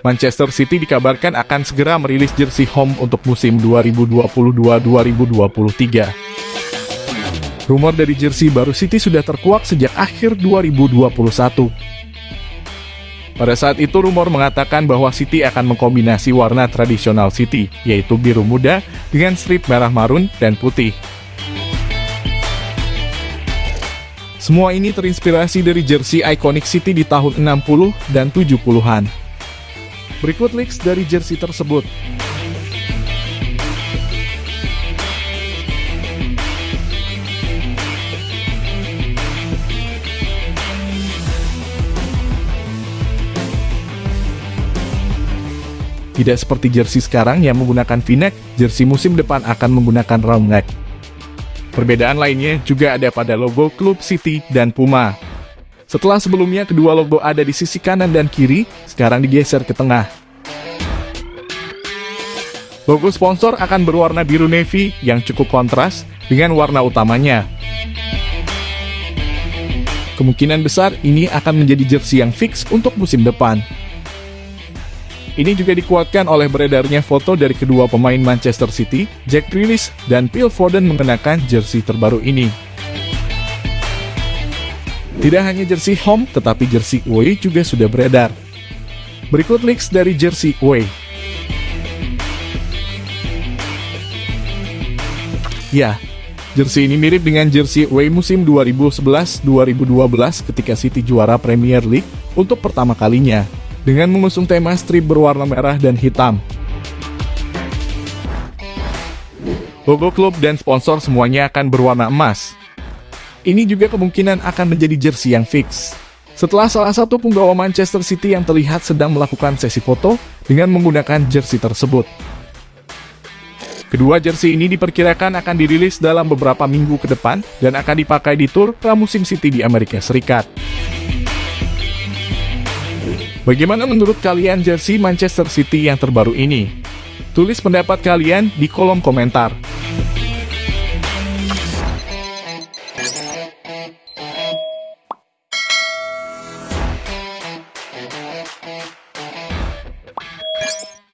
Manchester City dikabarkan akan segera merilis jersey home untuk musim 2022-2023. Rumor dari jersey baru City sudah terkuak sejak akhir 2021. Pada saat itu rumor mengatakan bahwa City akan mengkombinasi warna tradisional City, yaitu biru muda dengan strip merah marun dan putih. Semua ini terinspirasi dari jersey ikonik City di tahun 60 dan 70-an. Berikut leaks dari jersey tersebut. Tidak seperti jersey sekarang yang menggunakan v-neck, jersey musim depan akan menggunakan round neck. Perbedaan lainnya juga ada pada logo klub City dan Puma. Setelah sebelumnya kedua logo ada di sisi kanan dan kiri, sekarang digeser ke tengah. Logo sponsor akan berwarna biru navy yang cukup kontras dengan warna utamanya. Kemungkinan besar ini akan menjadi jersey yang fix untuk musim depan. Ini juga dikuatkan oleh beredarnya foto dari kedua pemain Manchester City, Jack Grealish dan Phil Foden mengenakan jersey terbaru ini. Tidak hanya jersey home, tetapi jersey away juga sudah beredar. Berikut leaks dari jersey away. Ya, jersey ini mirip dengan jersey away musim 2011-2012 ketika City juara Premier League untuk pertama kalinya dengan mengusung tema strip berwarna merah dan hitam. Logo klub dan sponsor semuanya akan berwarna emas. Ini juga kemungkinan akan menjadi jersey yang fix. Setelah salah satu penggawa Manchester City yang terlihat sedang melakukan sesi foto dengan menggunakan jersey tersebut. Kedua jersey ini diperkirakan akan dirilis dalam beberapa minggu ke depan dan akan dipakai di tur pramusim City di Amerika Serikat. Bagaimana menurut kalian jersey Manchester City yang terbaru ini? Tulis pendapat kalian di kolom komentar.